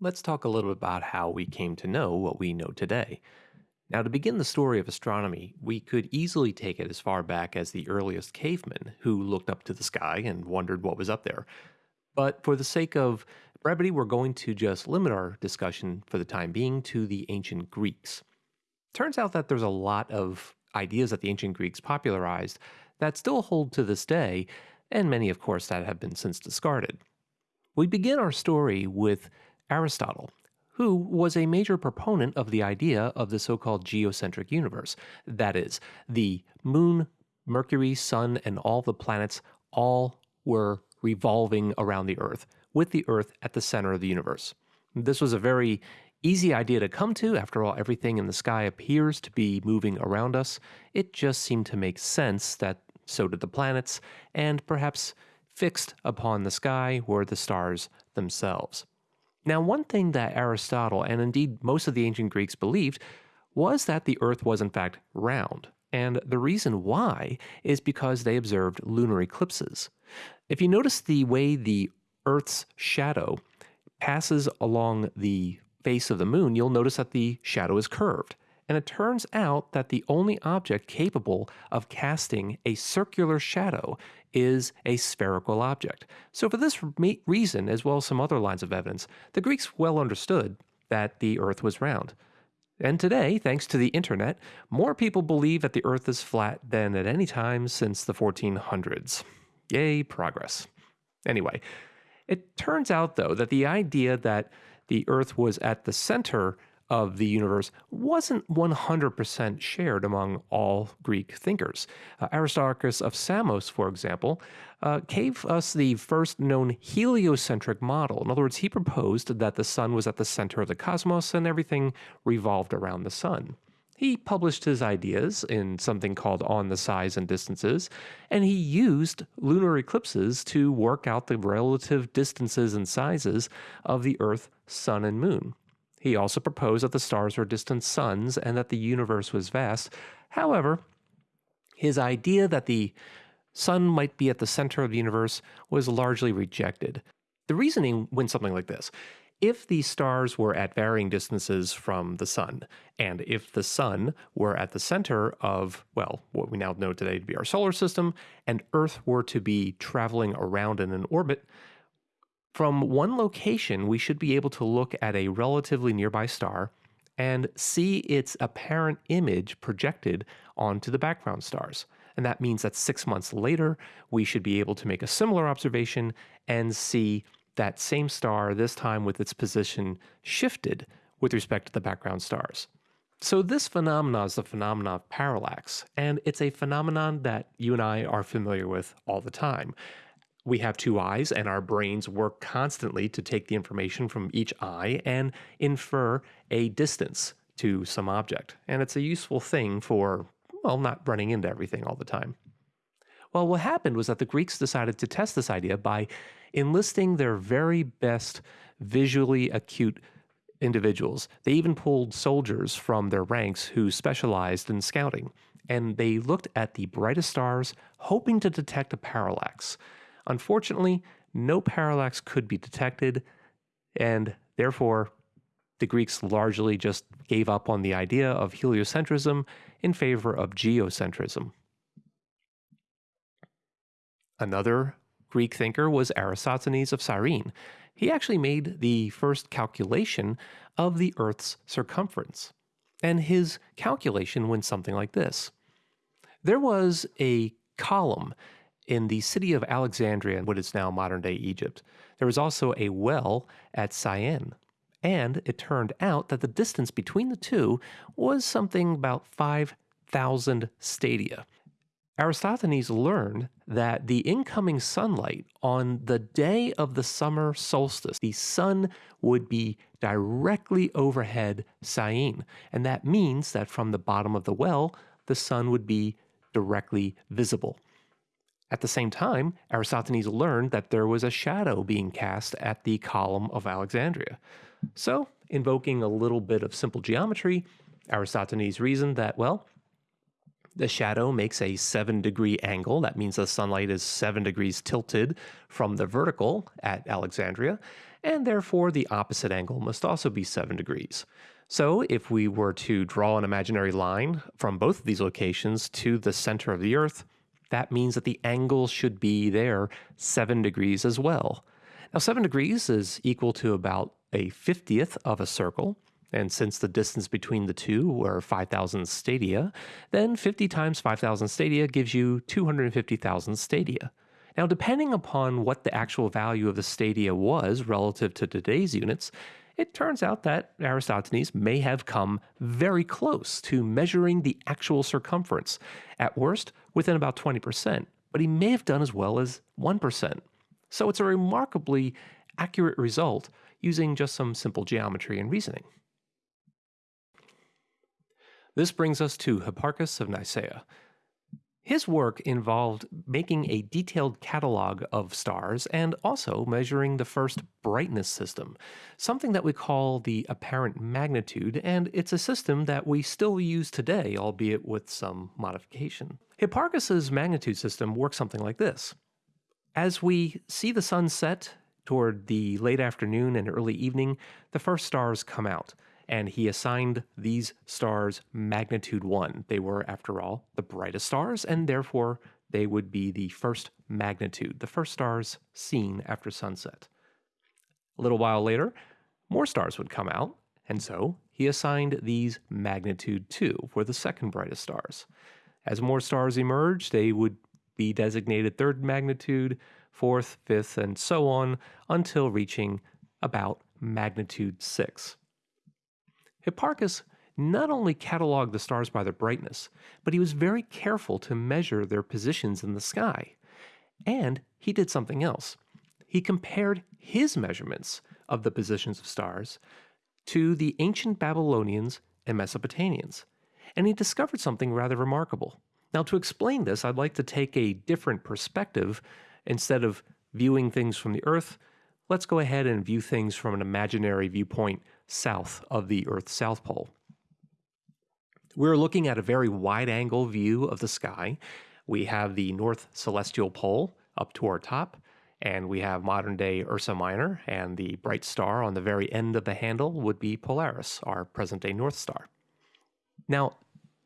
let's talk a little bit about how we came to know what we know today. Now, to begin the story of astronomy, we could easily take it as far back as the earliest cavemen who looked up to the sky and wondered what was up there. But for the sake of brevity, we're going to just limit our discussion for the time being to the ancient Greeks. Turns out that there's a lot of ideas that the ancient Greeks popularized that still hold to this day, and many, of course, that have been since discarded. We begin our story with Aristotle, who was a major proponent of the idea of the so called geocentric universe. That is, the moon, Mercury, sun, and all the planets all were revolving around the Earth, with the Earth at the center of the universe. This was a very easy idea to come to. After all, everything in the sky appears to be moving around us. It just seemed to make sense that so did the planets, and perhaps fixed upon the sky were the stars themselves. Now, one thing that Aristotle, and indeed most of the ancient Greeks, believed was that the Earth was in fact round. And the reason why is because they observed lunar eclipses. If you notice the way the Earth's shadow passes along the face of the moon, you'll notice that the shadow is curved. And it turns out that the only object capable of casting a circular shadow is a spherical object. So, for this reason, as well as some other lines of evidence, the Greeks well understood that the Earth was round. And today, thanks to the internet, more people believe that the Earth is flat than at any time since the 1400s. Yay, progress. Anyway, it turns out, though, that the idea that the Earth was at the center of the universe wasn't 100% shared among all Greek thinkers. Uh, Aristarchus of Samos, for example, uh, gave us the first known heliocentric model. In other words, he proposed that the sun was at the center of the cosmos and everything revolved around the sun. He published his ideas in something called On the Size and Distances, and he used lunar eclipses to work out the relative distances and sizes of the Earth, Sun, and Moon. He also proposed that the stars were distant suns and that the universe was vast. However, his idea that the sun might be at the center of the universe was largely rejected. The reasoning went something like this. If the stars were at varying distances from the sun, and if the sun were at the center of, well, what we now know today to be our solar system, and Earth were to be traveling around in an orbit, from one location, we should be able to look at a relatively nearby star and see its apparent image projected onto the background stars. And that means that six months later, we should be able to make a similar observation and see that same star, this time with its position shifted with respect to the background stars. So, this phenomenon is the phenomenon of parallax, and it's a phenomenon that you and I are familiar with all the time we have two eyes and our brains work constantly to take the information from each eye and infer a distance to some object. And it's a useful thing for, well, not running into everything all the time. Well, what happened was that the Greeks decided to test this idea by enlisting their very best visually acute individuals. They even pulled soldiers from their ranks who specialized in scouting. And they looked at the brightest stars, hoping to detect a parallax. Unfortunately, no parallax could be detected, and therefore, the Greeks largely just gave up on the idea of heliocentrism in favor of geocentrism. Another Greek thinker was Eratosthenes of Cyrene. He actually made the first calculation of the Earth's circumference. And his calculation went something like this There was a column in the city of Alexandria, what is now modern day Egypt, there was also a well at Syene. And it turned out that the distance between the two was something about 5,000 stadia. Eratosthenes learned that the incoming sunlight on the day of the summer solstice, the sun would be directly overhead Syene. And that means that from the bottom of the well, the sun would be directly visible. At the same time, Eratosthenes learned that there was a shadow being cast at the column of Alexandria. So, invoking a little bit of simple geometry, Eratosthenes reasoned that, well, the shadow makes a seven degree angle. That means the sunlight is seven degrees tilted from the vertical at Alexandria. and therefore the opposite angle must also be 7 degrees. So if we were to draw an imaginary line from both of these locations to the center of the Earth, that means that the angle should be there 7 degrees as well. Now 7 degrees is equal to about a 50th of a circle, and since the distance between the two were 5,000 stadia, then 50 times 5,000 stadia gives you 250,000 stadia. Now, depending upon what the actual value of the stadia was relative to today's units, it turns out that Eratosthenes may have come very close to measuring the actual circumference, at worst within about 20%, but he may have done as well as 1%. So it's a remarkably accurate result using just some simple geometry and reasoning. This brings us to Hipparchus of Nicaea. His work involved making a detailed catalog of stars and also measuring the first brightness system, something that we call the apparent magnitude, and it's a system that we still use today, albeit with some modification. Hipparchus's magnitude system works something like this. As we see the sun set toward the late afternoon and early evening, the first stars come out and he assigned these stars magnitude 1. They were, after all, the brightest stars, and therefore they would be the first magnitude, the first stars seen after sunset. A little while later, more stars would come out, and so he assigned these magnitude 2 for the second brightest stars. As more stars emerged, they would be designated third magnitude, fourth, fifth, and so on until reaching about magnitude 6. Hipparchus not only cataloged the stars by their brightness, but he was very careful to measure their positions in the sky. And he did something else. He compared his measurements of the positions of stars to the ancient Babylonians and Mesopotamians. And he discovered something rather remarkable. Now, to explain this, I'd like to take a different perspective. Instead of viewing things from the Earth, let's go ahead and view things from an imaginary viewpoint south of the Earth's south pole. We're looking at a very wide angle view of the sky. We have the North Celestial Pole up to our top, and we have modern day Ursa Minor, and the bright star on the very end of the handle would be Polaris, our present day North Star. Now,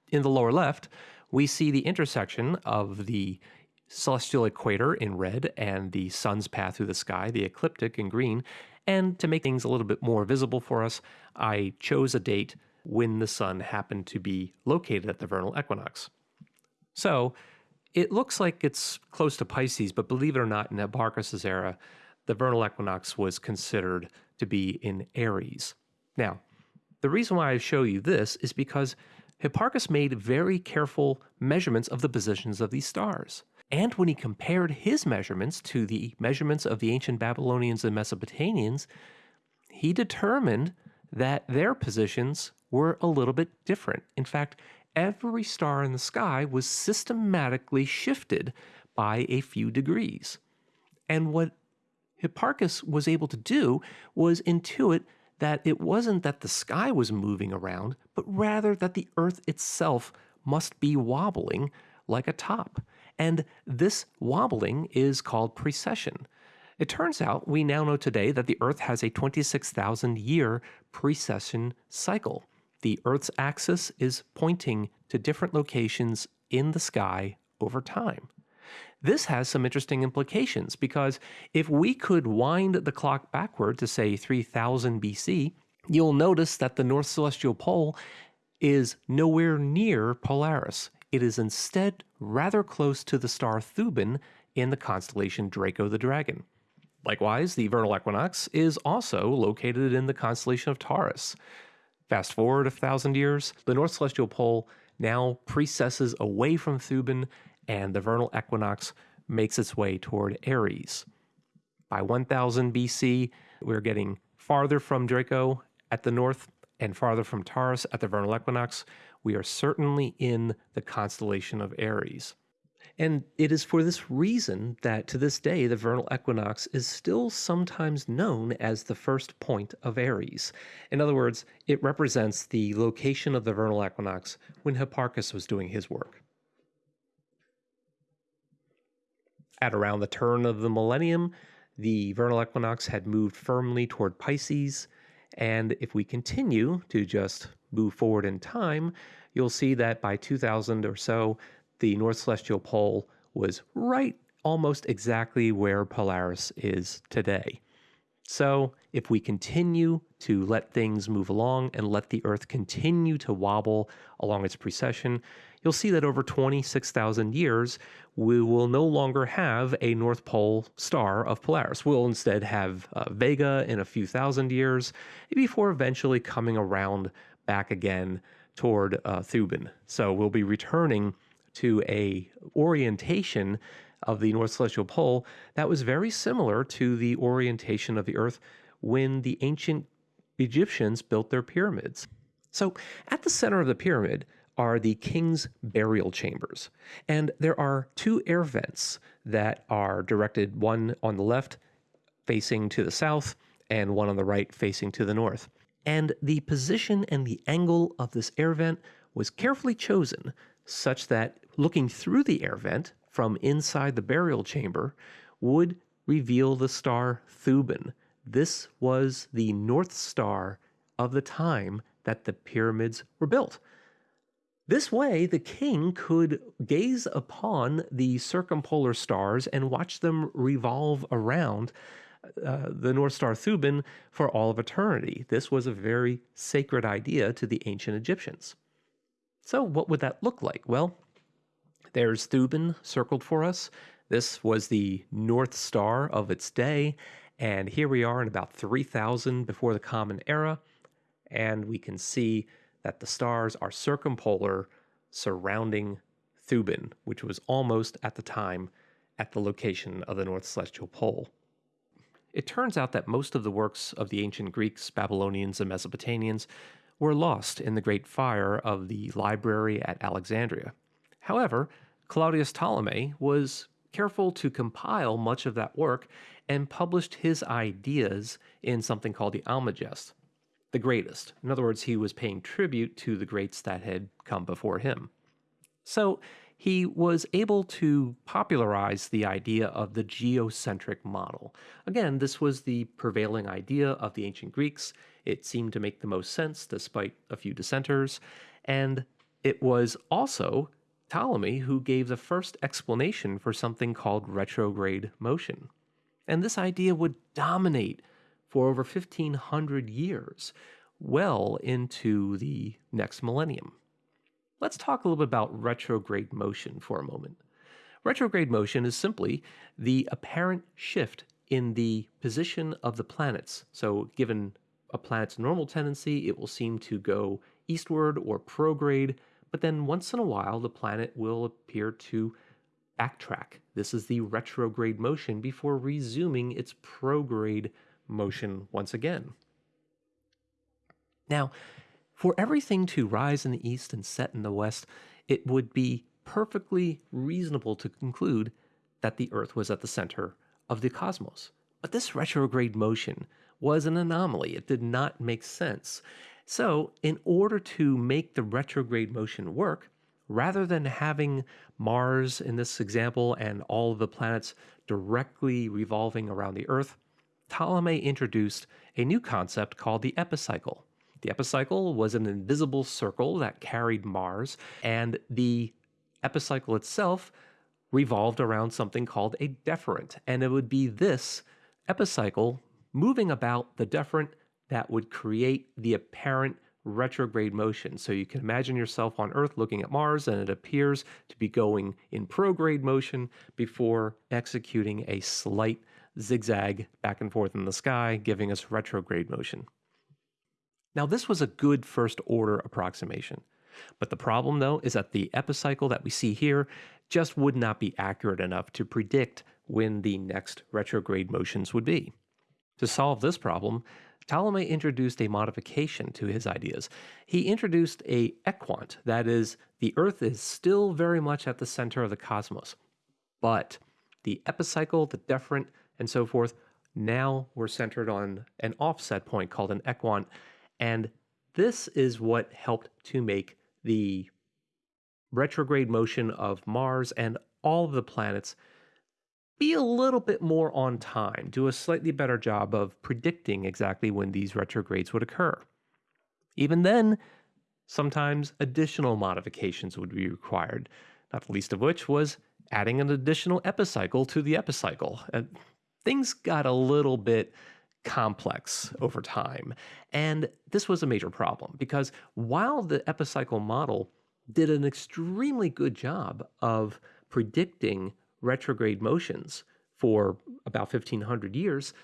in the lower left, we see the intersection of the celestial equator in red and the sun's path through the sky, the ecliptic in green, and to make things a little bit more visible for us, I chose a date when the sun happened to be located at the vernal equinox. So it looks like it's close to Pisces, but believe it or not, in Hipparchus's era, the vernal equinox was considered to be in Aries. Now, the reason why I show you this is because Hipparchus made very careful measurements of the positions of these stars. And when he compared his measurements to the measurements of the ancient Babylonians and Mesopotamians, he determined that their positions were a little bit different. In fact, every star in the sky was systematically shifted by a few degrees. And what Hipparchus was able to do was intuit that it wasn't that the sky was moving around, but rather that the earth itself must be wobbling like a top. And this wobbling is called precession. It turns out we now know today that the Earth has a 26,000 year precession cycle. The Earth's axis is pointing to different locations in the sky over time. This has some interesting implications because if we could wind the clock backward to say 3000 BC, you'll notice that the North Celestial Pole is nowhere near Polaris. It is instead rather close to the star Thuban in the constellation Draco the Dragon. Likewise, the vernal equinox is also located in the constellation of Taurus. Fast forward a thousand years, the North Celestial Pole now precesses away from Thuban, and the vernal equinox makes its way toward Aries. By 1000 BC, we're getting farther from Draco at the north and farther from Taurus at the vernal equinox, we are certainly in the constellation of Aries. And it is for this reason that to this day the vernal equinox is still sometimes known as the first point of Aries. In other words, it represents the location of the vernal equinox when Hipparchus was doing his work. At around the turn of the millennium, the vernal equinox had moved firmly toward Pisces. And if we continue to just move forward in time, you'll see that by 2000 or so, the North Celestial Pole was right almost exactly where Polaris is today. So, if we continue to let things move along and let the Earth continue to wobble along its precession, you'll see that over 26,000 years, we will no longer have a North Pole star of Polaris. We'll instead have uh, Vega in a few thousand years before eventually coming around back again toward uh, Thuban. So we'll be returning to a orientation of the North Celestial Pole that was very similar to the orientation of the Earth when the ancient Egyptians built their pyramids. So, at the center of the pyramid are the king's burial chambers, and there are two air vents that are directed one on the left facing to the south and one on the right facing to the north. And the position and the angle of this air vent was carefully chosen such that looking through the air vent from inside the burial chamber would reveal the star Thuban. This was the North Star of the time that the pyramids were built. This way, the king could gaze upon the circumpolar stars and watch them revolve around uh, the North Star Thuban for all of eternity. This was a very sacred idea to the ancient Egyptians. So, what would that look like? Well, there's Thuban circled for us. This was the North Star of its day. And here we are in about 3000 before the Common Era. And we can see that the stars are circumpolar surrounding Thuban, which was almost at the time at the location of the North Celestial Pole. It turns out that most of the works of the ancient Greeks, Babylonians, and Mesopotamians were lost in the Great Fire of the library at Alexandria. However, Claudius Ptolemy was careful to compile much of that work and published his ideas in something called the Almagest, the greatest. In other words, he was paying tribute to the greats that had come before him. So he was able to popularize the idea of the geocentric model. Again, this was the prevailing idea of the ancient Greeks. It seemed to make the most sense despite a few dissenters. And it was also Ptolemy who gave the first explanation for something called retrograde motion. And this idea would dominate for over 1500 years, well into the next millennium. Let's talk a little bit about retrograde motion for a moment. Retrograde motion is simply the apparent shift in the position of the planets. So, given a planet's normal tendency, it will seem to go eastward or prograde but then once in a while, the planet will appear to backtrack. This is the retrograde motion before resuming its prograde motion once again. Now, for everything to rise in the east and set in the west, it would be perfectly reasonable to conclude that the Earth was at the center of the cosmos. But this retrograde motion was an anomaly. It did not make sense. So, in order to make the retrograde motion work, rather than having Mars in this example and all of the planets directly revolving around the Earth, Ptolemy introduced a new concept called the epicycle. The epicycle was an invisible circle that carried Mars, and the epicycle itself revolved around something called a deferent. And it would be this epicycle moving about the deferent that would create the apparent retrograde motion. So you can imagine yourself on Earth looking at Mars and it appears to be going in prograde motion before executing a slight zigzag back and forth in the sky, giving us retrograde motion. Now, this was a good first order approximation. But the problem, though, is that the epicycle that we see here just would not be accurate enough to predict when the next retrograde motions would be. To solve this problem, Ptolemy introduced a modification to his ideas. He introduced a equant, that is, the Earth is still very much at the center of the cosmos, but the epicycle, the deferent, and so forth now were centered on an offset point called an equant, and this is what helped to make the retrograde motion of Mars and all of the planets be a little bit more on time, do a slightly better job of predicting exactly when these retrogrades would occur. Even then, sometimes additional modifications would be required, not the least of which was adding an additional epicycle to the epicycle. And things got a little bit complex over time. And this was a major problem because while the epicycle model did an extremely good job of predicting retrograde motions for about 1500 years,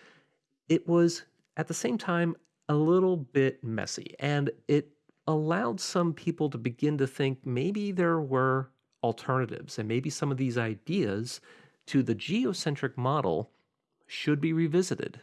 it was at the same time a little bit messy and it allowed some people to begin to think maybe there were alternatives and maybe some of these ideas to the geocentric model should be revisited.